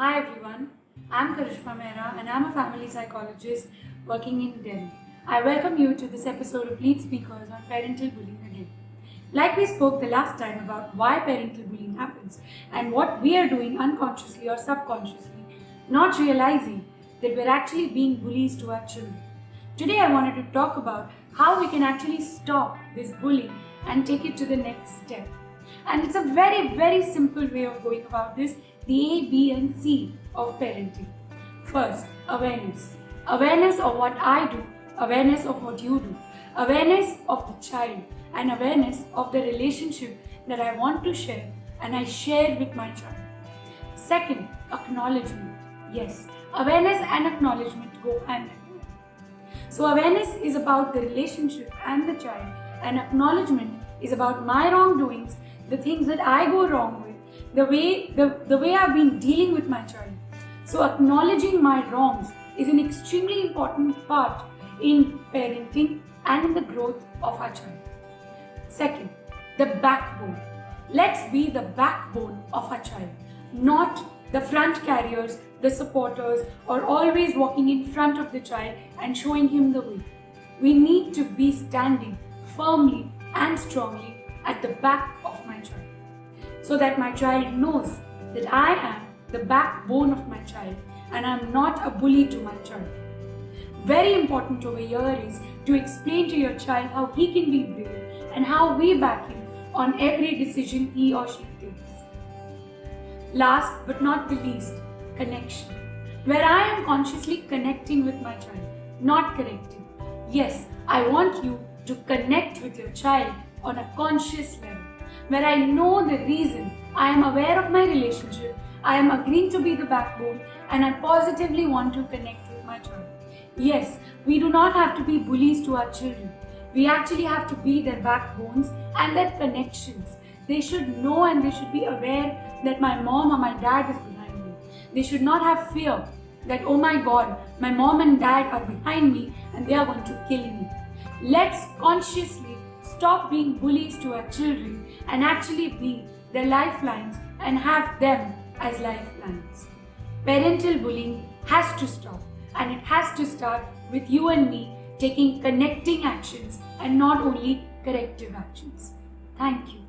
Hi everyone, I'm Karishma Mehra and I'm a family psychologist working in Delhi. I welcome you to this episode of Lead Speakers on parental bullying again. Like we spoke the last time about why parental bullying happens and what we are doing unconsciously or subconsciously, not realizing that we're actually being bullies to our children. Today I wanted to talk about how we can actually stop this bullying and take it to the next step. And it's a very, very simple way of going about this the A, B, and C of parenting. First, awareness. Awareness of what I do, awareness of what you do, awareness of the child, and awareness of the relationship that I want to share and I share with my child. Second, acknowledgement. Yes, awareness and acknowledgement go hand in hand. So, awareness is about the relationship and the child, and acknowledgement is about my wrongdoings, the things that I go wrong with the way the, the way I've been dealing with my child. So acknowledging my wrongs is an extremely important part in parenting and in the growth of our child. Second, the backbone. Let's be the backbone of our child, not the front carriers, the supporters, or always walking in front of the child and showing him the way. We need to be standing firmly and strongly at the back of my child so that my child knows that I am the backbone of my child and I am not a bully to my child. Very important over here is to explain to your child how he can be brave and how we back him on every decision he or she takes. Last but not the least, connection. Where I am consciously connecting with my child, not correcting. Yes, I want you to connect with your child on a conscious level where I know the reason, I am aware of my relationship, I am agreeing to be the backbone, and I positively want to connect with my child. Yes, we do not have to be bullies to our children. We actually have to be their backbones and their connections. They should know and they should be aware that my mom or my dad is behind me. They should not have fear that, oh my god, my mom and dad are behind me and they are going to kill me. Let's consciously stop being bullies to our children and actually be their lifelines and have them as lifelines. Parental bullying has to stop and it has to start with you and me taking connecting actions and not only corrective actions. Thank you.